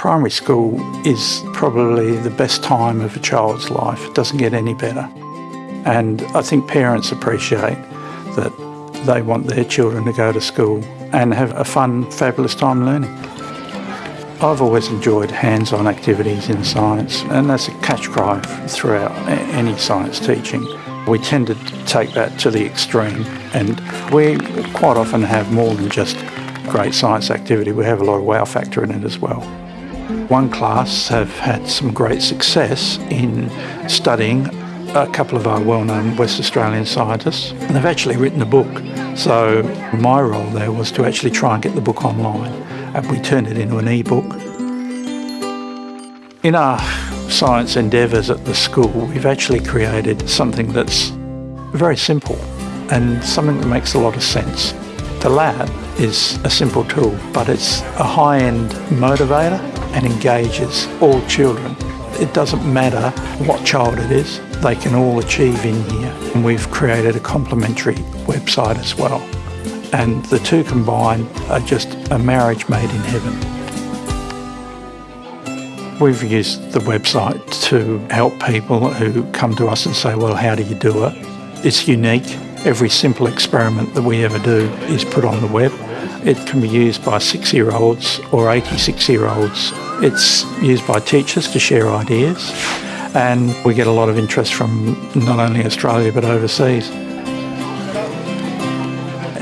Primary school is probably the best time of a child's life. It doesn't get any better. And I think parents appreciate that they want their children to go to school and have a fun, fabulous time learning. I've always enjoyed hands-on activities in science and that's a catch cry throughout any science teaching. We tend to take that to the extreme and we quite often have more than just great science activity, we have a lot of wow factor in it as well. One class have had some great success in studying a couple of our well-known West Australian scientists and they've actually written a book. So my role there was to actually try and get the book online and we turned it into an e-book. In our science endeavours at the school we've actually created something that's very simple and something that makes a lot of sense. The lab is a simple tool but it's a high-end motivator and engages all children. It doesn't matter what child it is, they can all achieve in here. And we've created a complementary website as well. And the two combined are just a marriage made in heaven. We've used the website to help people who come to us and say, well, how do you do it? It's unique. Every simple experiment that we ever do is put on the web. It can be used by six-year-olds or 86-year-olds. It's used by teachers to share ideas and we get a lot of interest from not only Australia but overseas.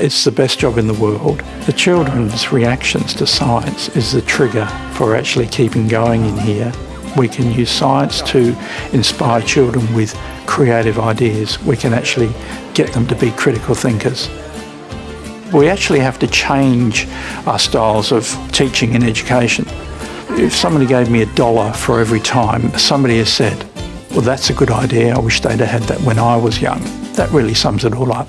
It's the best job in the world. The children's reactions to science is the trigger for actually keeping going in here. We can use science to inspire children with creative ideas. We can actually get them to be critical thinkers. We actually have to change our styles of teaching and education. If somebody gave me a dollar for every time somebody has said, well that's a good idea, I wish they'd have had that when I was young, that really sums it all up.